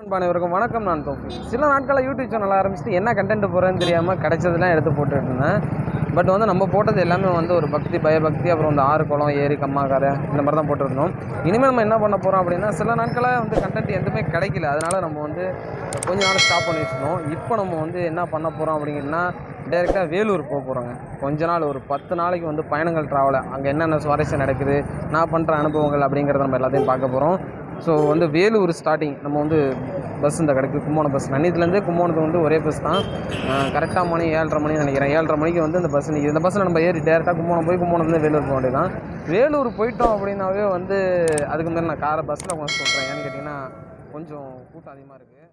அனைவருக்கும் வணக்கம் நான் தோஃபி சில நாட்களாக யூடியூப் சேனல் ஆரம்பிச்சுட்டு என்ன கண்டென்ட் போகிறேன்னு தெரியாமல் கிடைச்சதுலாம் எடுத்து போட்டுட்டு இருந்தேன் பட் வந்து நம்ம போட்டது எல்லாமே வந்து ஒரு பக்தி பயபக்தி அப்புறம் இந்த ஆறு குளம் ஏரி கம்மாக்காரை இந்த மாதிரி தான் போட்டுருந்தோம் இனிமேல் நம்ம என்ன பண்ண போகிறோம் அப்படின்னா சில நாட்களாக வந்து கண்டென்ட் எதுவுமே கிடைக்கல. அதனால் நம்ம வந்து கொஞ்ச நாள் ஸ்டாப் பண்ணி வச்சுருந்தோம் இப்போ நம்ம வந்து என்ன பண்ண போகிறோம் அப்படிங்கன்னா டேரெக்டாக வேலூர் போக போகிறோங்க கொஞ்ச நாள் ஒரு பத்து நாளைக்கு வந்து பயணங்கள் ட்ராவலை அங்கே என்னென்ன சுவாரஸ்யம் நடக்குது நான் பண்ணுற அனுபவங்கள் அப்படிங்கிறத நம்ம எல்லாத்தையும் பார்க்க போகிறோம் ஸோ வந்து வேலூர் ஸ்டார்டிங் நம்ம வந்து பஸ் இந்த கிடைக்கு கும்போணம் பஸ் நன்னித்துலேருந்து கும்போணத்துக்கு வந்து ஒரே பஸ் தான். கரெக்டாக மணி ஏழரை மணி நினைக்கிறேன். ஏழரை மணிக்கு வந்து இந்த பஸ் நிற்கிது இந்த பஸ்ஸில் நம்ம ஏறி டேரெக்டாக கும்போணம் போய் கும்போணத்துலேருந்து வேலூர் போக வேண்டியதான் வேலூர் போயிட்டோம் அப்படின்னாவே வந்து அதுக்கு மேலே நான் காரை பஸ்ஸில் கொஞ்சம் சொல்கிறேன் ஏன்னு கேட்டிங்கன்னா கொஞ்சம் கூட்டம் அதிகமாக இருக்குது